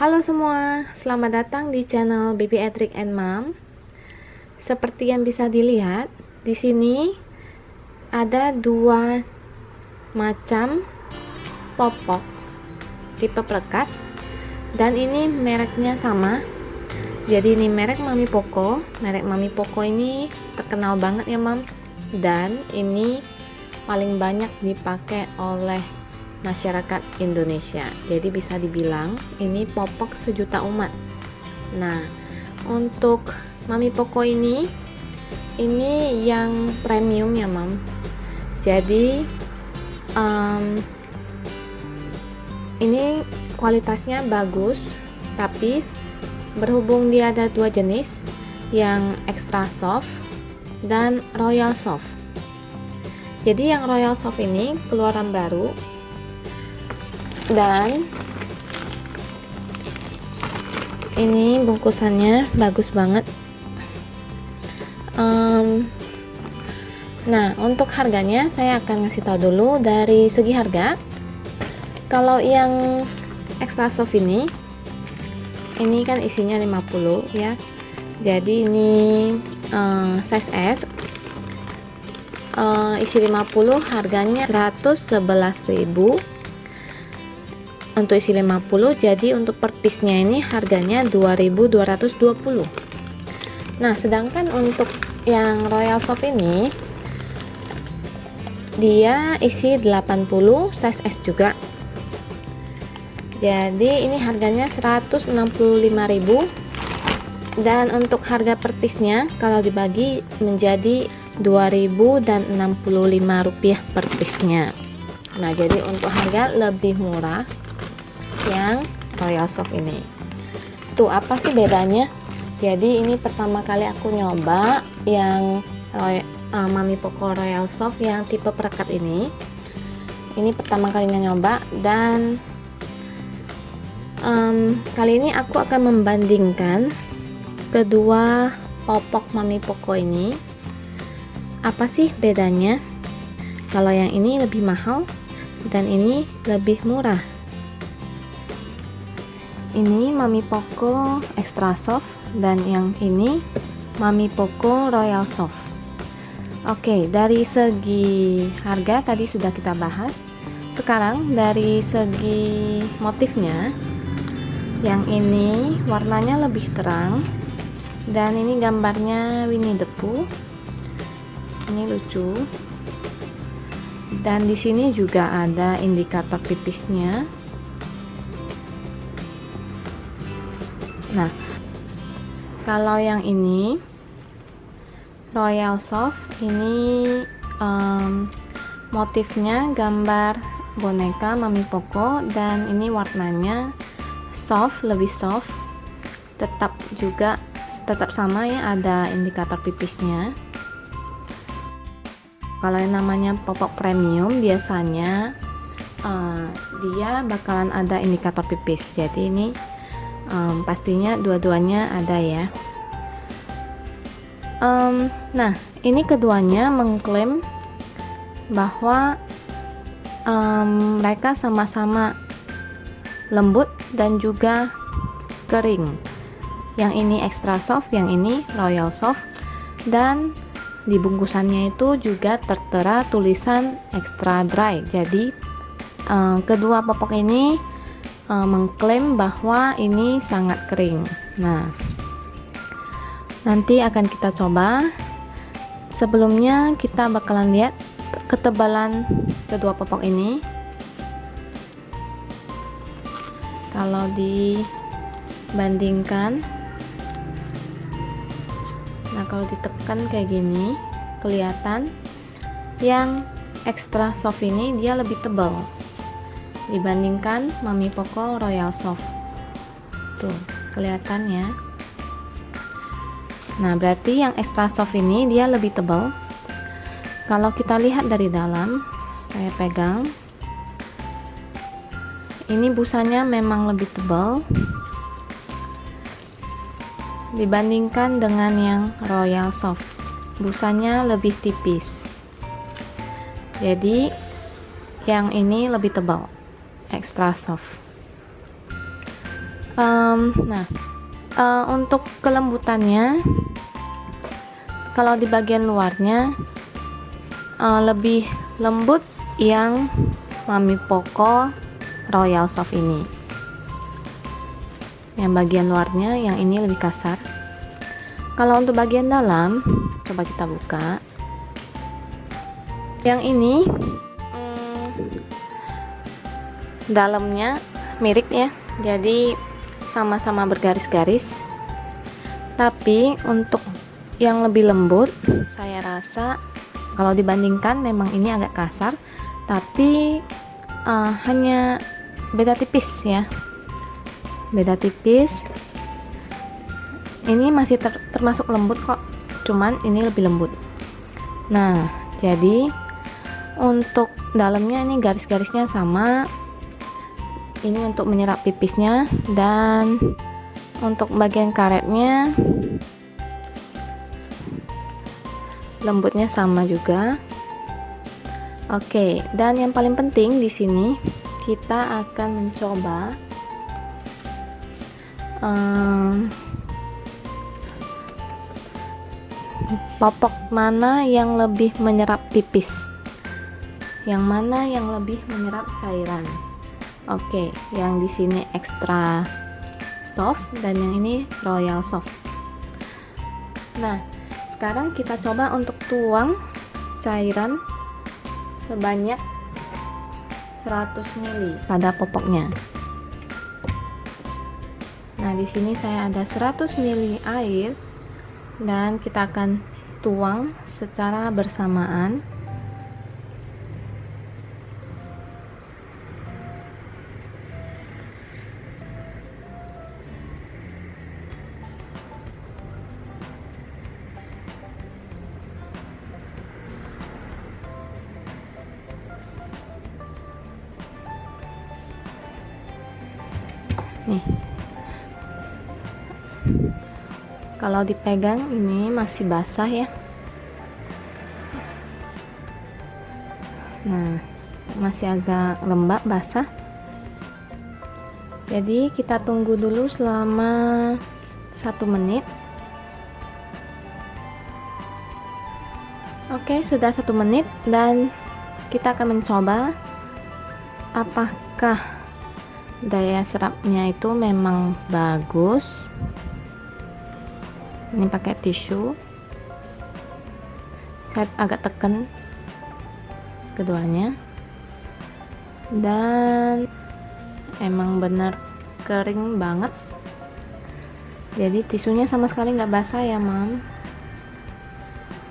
Halo semua, selamat datang di channel Baby Edric and Mom. Seperti yang bisa dilihat, di sini ada dua macam popok tipe perekat dan ini mereknya sama. Jadi ini merek Mami Poco. Merek Mami Poco ini terkenal banget ya, Mam. Dan ini paling banyak dipakai oleh masyarakat Indonesia. Jadi bisa dibilang ini popok sejuta umat. Nah, untuk Mami Poko ini ini yang premium ya, Mam. Jadi um, ini kualitasnya bagus, tapi berhubung dia ada dua jenis, yang extra soft dan royal soft. Jadi yang royal soft ini keluaran baru dan ini bungkusannya bagus banget. Um, nah untuk harganya saya akan ngasih tahu dulu dari segi harga. Kalau yang extra soft ini ini kan isinya 50 ya. Jadi ini uh, size S. Uh, isi 50 harganya 111.000 untuk isi 50 jadi untuk per piece nya ini harganya 2220 nah sedangkan untuk yang royal soft ini dia isi 80 size S juga. Jadi ini harganya 165.000 dan untuk harga per piece nya kalau dibagi menjadi 2065 rupiah per piece nya nah jadi untuk harga lebih murah yang Royal Soft ini. Tuh apa sih bedanya? Jadi ini pertama kali aku nyoba yang Roy, uh, Mami Poco Royal Soft yang tipe perekat ini. Ini pertama kalinya nyoba dan um, kali ini aku akan membandingkan kedua popok Mami Poco ini. Apa sih bedanya? Kalau yang ini lebih mahal dan ini lebih murah ini Mami Poco Extra Soft dan yang ini Mami Poco Royal Soft. Oke dari segi harga tadi sudah kita bahas. Sekarang dari segi motifnya yang ini warnanya lebih terang dan ini gambarnya Winnie the Pooh. Ini lucu. Dan di sini juga ada indikator pipisnya nah kalau yang ini royal soft ini um, motifnya gambar boneka mami poko dan ini warnanya soft lebih soft. Tetap juga tetap sama ya ada indikator pipisnya kalau yang namanya popok premium biasanya uh, dia bakalan ada indikator pipis. Jadi ini um, pastinya dua-duanya ada ya. Um, nah ini keduanya mengklaim bahwa um, mereka sama-sama lembut dan juga kering. Yang ini extra soft yang ini royal soft. Dan di bungkusannya itu juga tertera tulisan extra dry. Jadi um, kedua popok ini uh, mengklaim bahwa ini sangat kering. Nah nanti akan kita coba. Sebelumnya kita bakalan lihat ketebalan kedua popok ini. Kalau dibandingkan nah kalau ditekan kayak gini kelihatan yang extra soft ini dia lebih tebal dibandingkan Mami Poco Royal Soft. Tuh kelihatan ya. Nah berarti yang extra soft ini dia lebih tebal. Kalau kita lihat dari dalam saya pegang. Ini busanya memang lebih tebal dibandingkan dengan yang royal soft. Busanya lebih tipis. Jadi yang ini lebih tebal extra soft. Um, nah uh, untuk kelembutannya kalau di bagian luarnya uh, lebih lembut yang Mami Poco Royal Soft ini. Yang bagian luarnya yang ini lebih kasar. Kalau untuk bagian dalam coba kita buka. Yang ini hmm, dalamnya mirip ya. Jadi sama-sama bergaris-garis. Tapi untuk yang lebih lembut saya rasa kalau dibandingkan memang ini agak kasar. Tapi uh, hanya beda tipis ya. Beda tipis. Ini masih ter termasuk lembut kok. Cuman ini lebih lembut. Nah jadi untuk dalamnya ini garis-garisnya sama ini untuk menyerap pipisnya dan untuk bagian karetnya lembutnya sama juga. Oke dan yang paling penting di sini kita akan mencoba um, popok mana yang lebih menyerap pipis. Yang mana yang lebih menyerap cairan oke yang di sini ekstra soft dan yang ini royal soft. Nah sekarang kita coba untuk tuang cairan sebanyak 100 ml pada popoknya. Nah di sini saya ada 100 ml air dan kita akan tuang secara bersamaan kalau dipegang ini masih basah ya. Nah masih agak lembab basah. Jadi kita tunggu dulu selama satu menit. Oke sudah satu menit dan kita akan mencoba apakah daya serapnya itu memang bagus ini pakai tisu. Saya agak tekan keduanya. Dan emang bener kering banget. Jadi tisunya sama sekali nggak basah ya mam.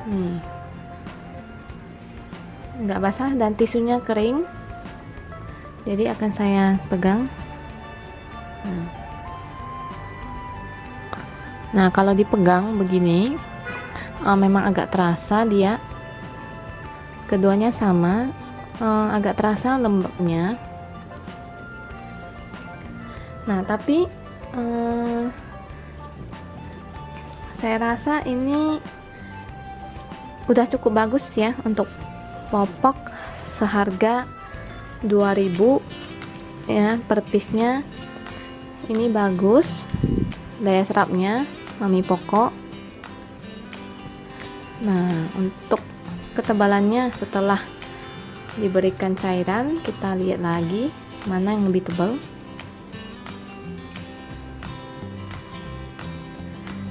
Nih. Nggak basah dan tisunya kering. Jadi akan saya pegang. Nah, nah kalau dipegang begini uh, memang agak terasa dia. Keduanya sama uh, agak terasa lembabnya nah tapi uh, saya rasa ini udah cukup bagus ya untuk popok seharga 2000 ya per ini bagus daya serapnya mami pokok nah untuk ketebalannya setelah diberikan cairan kita lihat lagi mana yang lebih tebal.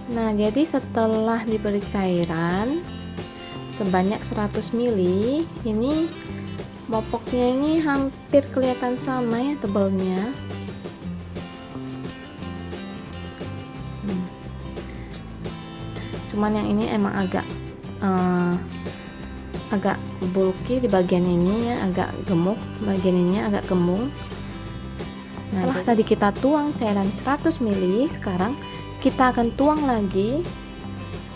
Nah jadi setelah diberi cairan sebanyak 100 ml ini popoknya ini hampir kelihatan sama ya tebalnya cuman yang ini emang agak uh, agak bulky di bagian ini ya agak gemuk bagian ini agak kembung nah setelah tadi kita tuang cairan 100 ml sekarang kita akan tuang lagi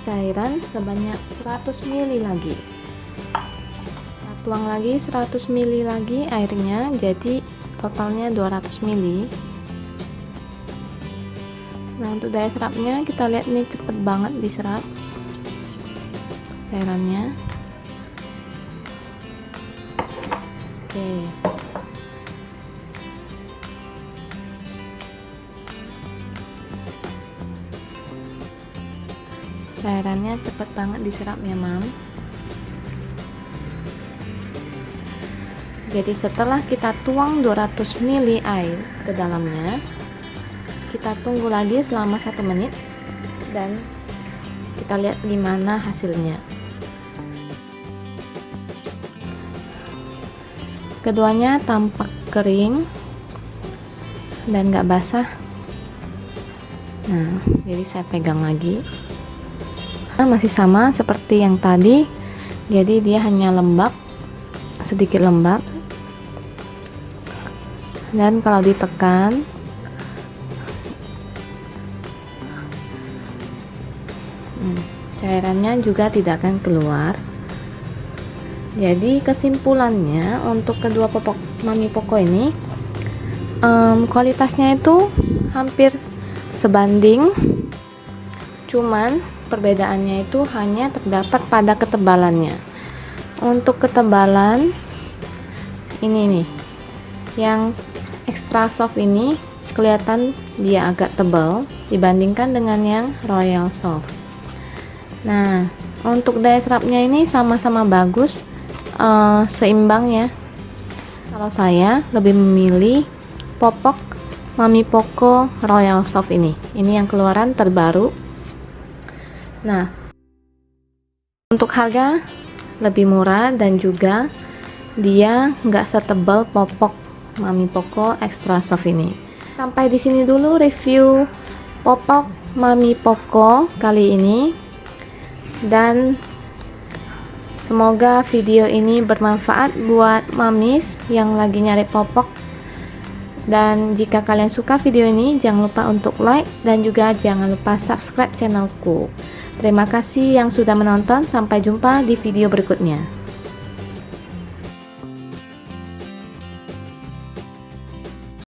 cairan sebanyak 100 ml lagi. Tuang lagi 100 ml lagi airnya jadi totalnya 200 ml nah untuk daya serapnya kita lihat ini cepet banget diserap. Cairannya. Oke. Cairannya cepet banget diserap ya mam. Jadi setelah kita tuang 200 ml air ke dalamnya kita tunggu lagi selama satu menit dan kita lihat gimana hasilnya. Keduanya tampak kering dan gak basah. Nah jadi saya pegang lagi. Nah, masih sama seperti yang tadi. Jadi dia hanya lembab sedikit lembab. Dan kalau ditekan cairannya juga tidak akan keluar. Jadi kesimpulannya untuk kedua popok mami poko ini um, kualitasnya itu hampir sebanding. Cuman perbedaannya itu hanya terdapat pada ketebalannya. Untuk ketebalan ini nih yang extra soft ini kelihatan dia agak tebal dibandingkan dengan yang royal soft nah untuk daya serapnya ini sama-sama bagus uh, seimbang ya kalau saya lebih memilih popok Mami Poco Royal Soft ini ini yang keluaran terbaru nah untuk harga lebih murah dan juga dia nggak setebal popok Mami Poco Extra Soft ini. Sampai di sini dulu review popok Mami Poco kali ini. Dan semoga video ini bermanfaat buat mamis yang lagi nyari popok. Dan jika kalian suka video ini, jangan lupa untuk like dan juga jangan lupa subscribe channelku. Terima kasih yang sudah menonton, sampai jumpa di video berikutnya.